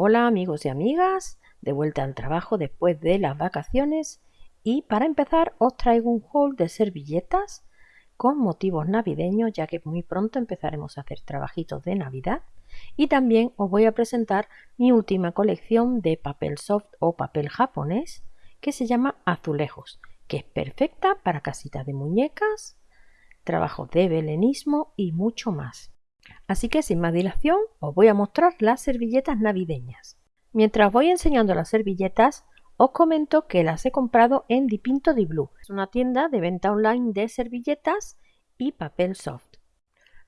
Hola amigos y amigas, de vuelta al trabajo después de las vacaciones y para empezar os traigo un haul de servilletas con motivos navideños ya que muy pronto empezaremos a hacer trabajitos de Navidad y también os voy a presentar mi última colección de papel soft o papel japonés que se llama Azulejos que es perfecta para casitas de muñecas, trabajos de belenismo y mucho más. Así que sin más dilación os voy a mostrar las servilletas navideñas. Mientras voy enseñando las servilletas, os comento que las he comprado en Dipinto di Blue. Es una tienda de venta online de servilletas y papel soft.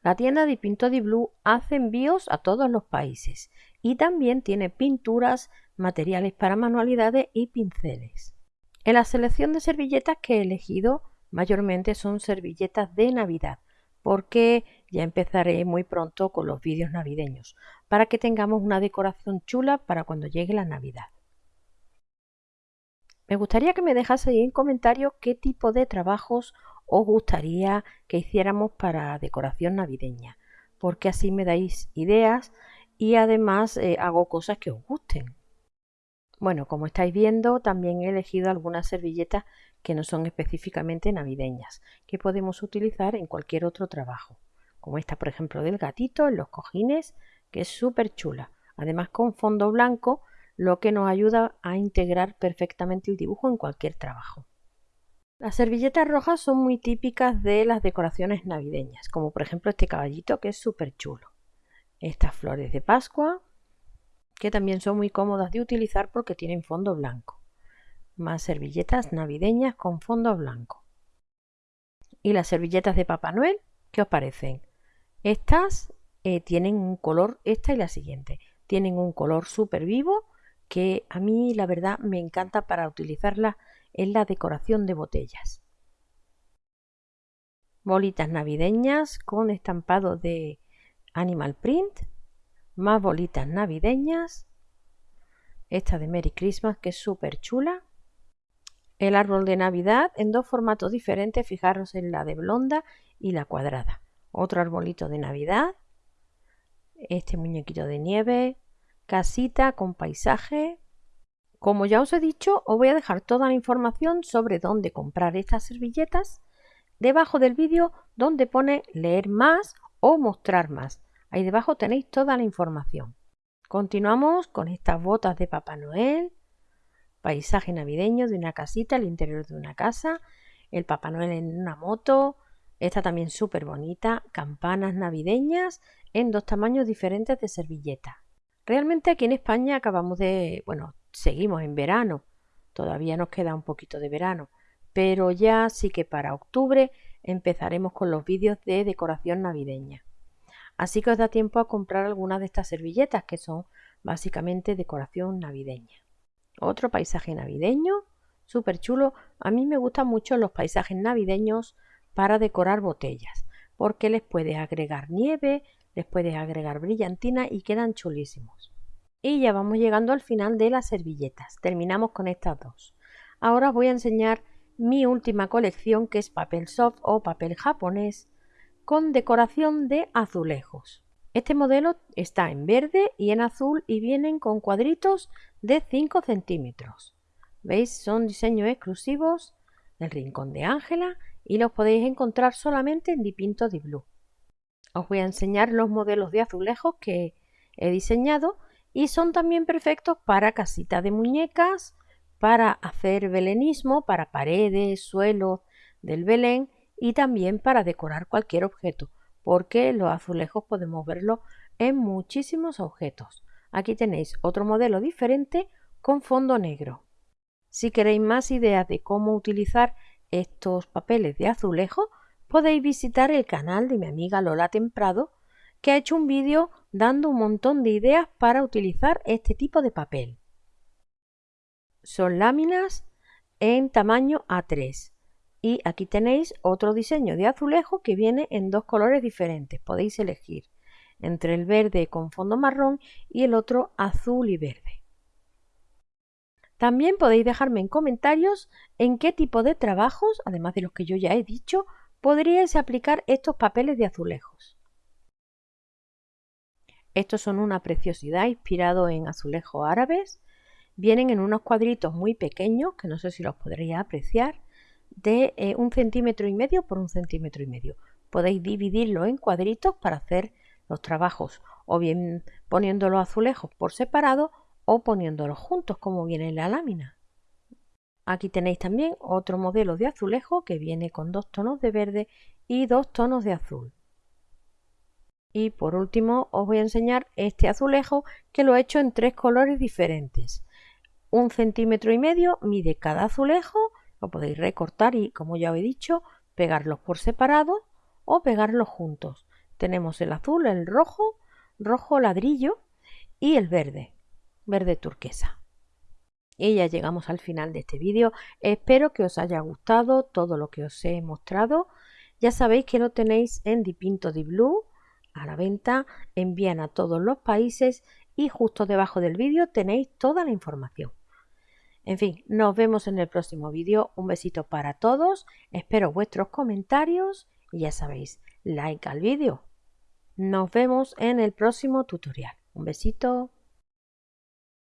La tienda Dipinto di Blue hace envíos a todos los países y también tiene pinturas, materiales para manualidades y pinceles. En la selección de servilletas que he elegido mayormente son servilletas de Navidad porque ya empezaré muy pronto con los vídeos navideños, para que tengamos una decoración chula para cuando llegue la Navidad. Me gustaría que me dejaseis en comentarios qué tipo de trabajos os gustaría que hiciéramos para decoración navideña, porque así me dais ideas y además eh, hago cosas que os gusten. Bueno, como estáis viendo, también he elegido algunas servilletas que no son específicamente navideñas, que podemos utilizar en cualquier otro trabajo, como esta por ejemplo del gatito en los cojines, que es súper chula, además con fondo blanco, lo que nos ayuda a integrar perfectamente el dibujo en cualquier trabajo. Las servilletas rojas son muy típicas de las decoraciones navideñas, como por ejemplo este caballito que es súper chulo. Estas flores de Pascua, que también son muy cómodas de utilizar porque tienen fondo blanco más servilletas navideñas con fondo blanco. ¿Y las servilletas de Papá Noel? ¿Qué os parecen? Estas eh, tienen un color, esta y la siguiente, tienen un color súper vivo que a mí la verdad me encanta para utilizarla en la decoración de botellas. Bolitas navideñas con estampado de animal print, más bolitas navideñas, esta de Merry Christmas que es súper chula el árbol de Navidad en dos formatos diferentes, fijaros en la de blonda y la cuadrada. Otro arbolito de Navidad, este muñequito de nieve, casita con paisaje. Como ya os he dicho, os voy a dejar toda la información sobre dónde comprar estas servilletas debajo del vídeo donde pone leer más o mostrar más. Ahí debajo tenéis toda la información. Continuamos con estas botas de Papá Noel, paisaje navideño de una casita, el interior de una casa, el Papá Noel en una moto, esta también súper bonita, campanas navideñas en dos tamaños diferentes de servilleta. Realmente aquí en España acabamos de, bueno, seguimos en verano, todavía nos queda un poquito de verano, pero ya sí que para octubre empezaremos con los vídeos de decoración navideña. Así que os da tiempo a comprar algunas de estas servilletas que son básicamente decoración navideña. Otro paisaje navideño, súper chulo. A mí me gustan mucho los paisajes navideños para decorar botellas, porque les puedes agregar nieve, les puedes agregar brillantina y quedan chulísimos. Y ya vamos llegando al final de las servilletas. Terminamos con estas dos. Ahora os voy a enseñar mi última colección que es papel soft o papel japonés con decoración de azulejos. Este modelo está en verde y en azul y vienen con cuadritos de 5 centímetros. ¿Veis? Son diseños exclusivos del Rincón de Ángela y los podéis encontrar solamente en Dipinto di Blue. Os voy a enseñar los modelos de azulejos que he diseñado y son también perfectos para casitas de muñecas, para hacer belenismo, para paredes, suelos del Belén y también para decorar cualquier objeto porque los azulejos podemos verlo en muchísimos objetos. Aquí tenéis otro modelo diferente con fondo negro. Si queréis más ideas de cómo utilizar estos papeles de azulejo, podéis visitar el canal de mi amiga Lola Temprado, que ha hecho un vídeo dando un montón de ideas para utilizar este tipo de papel. Son láminas en tamaño A3 y aquí tenéis otro diseño de azulejo que viene en dos colores diferentes. Podéis elegir entre el verde con fondo marrón y el otro azul y verde. También podéis dejarme en comentarios en qué tipo de trabajos, además de los que yo ya he dicho, podríais aplicar estos papeles de azulejos. Estos son una preciosidad inspirado en azulejos árabes. Vienen en unos cuadritos muy pequeños, que no sé si los podréis apreciar, de eh, un centímetro y medio por un centímetro y medio. Podéis dividirlo en cuadritos para hacer los trabajos, o bien poniendo los azulejos por separado o poniéndolos juntos como viene en la lámina. Aquí tenéis también otro modelo de azulejo que viene con dos tonos de verde y dos tonos de azul. Y por último os voy a enseñar este azulejo que lo he hecho en tres colores diferentes. Un centímetro y medio mide cada azulejo, lo podéis recortar y como ya os he dicho, pegarlos por separado o pegarlos juntos. Tenemos el azul, el rojo, rojo ladrillo y el verde, verde turquesa. Y ya llegamos al final de este vídeo. Espero que os haya gustado todo lo que os he mostrado. Ya sabéis que lo tenéis en Dipinto di Blue a la venta, envían a todos los países y justo debajo del vídeo tenéis toda la información. En fin, nos vemos en el próximo vídeo. Un besito para todos. Espero vuestros comentarios y ya sabéis, like al vídeo. Nos vemos en el próximo tutorial. Un besito.